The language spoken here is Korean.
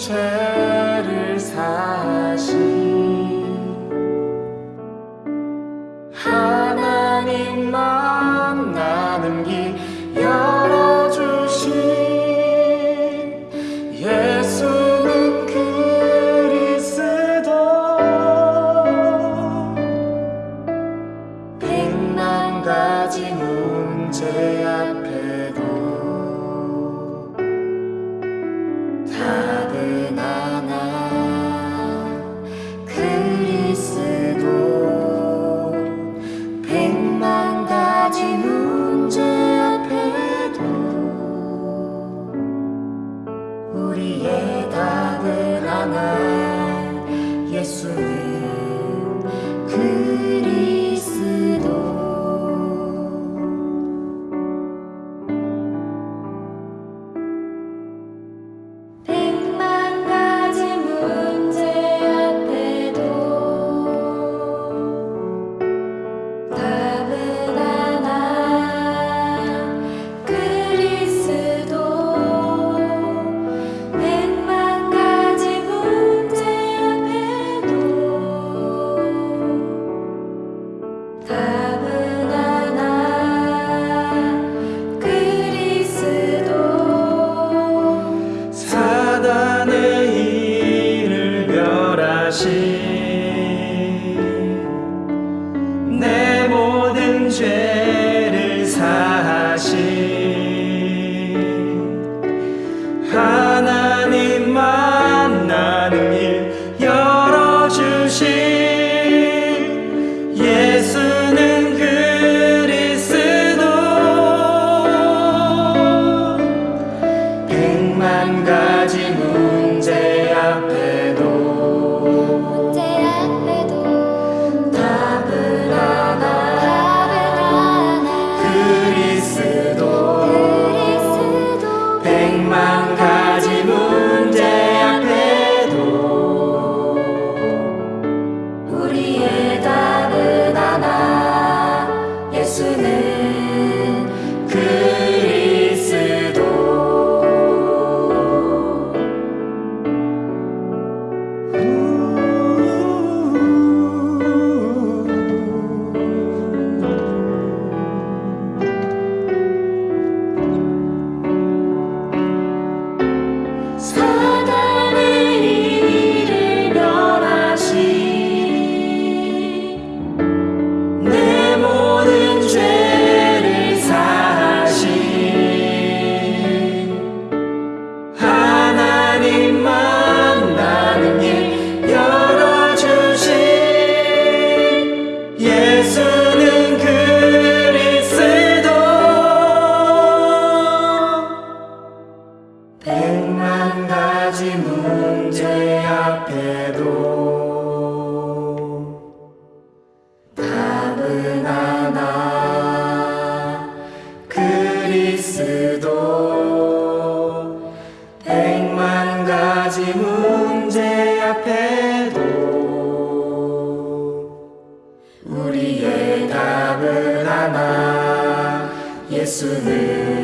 죄를 사신 하나님만 나는 길 열어주신 예수는 그리스도. 백만 가지 문제 앞 다시 내 모든 죄 문제 앞에도 답은 하나 그리스도. 백만 가지 문제 앞에도 우리의 답은 하나 예수는